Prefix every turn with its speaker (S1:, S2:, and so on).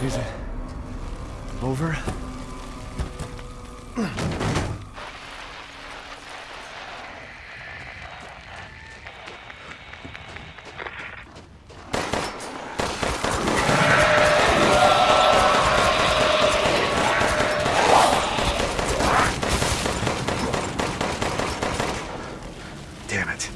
S1: Is it over? Damn it.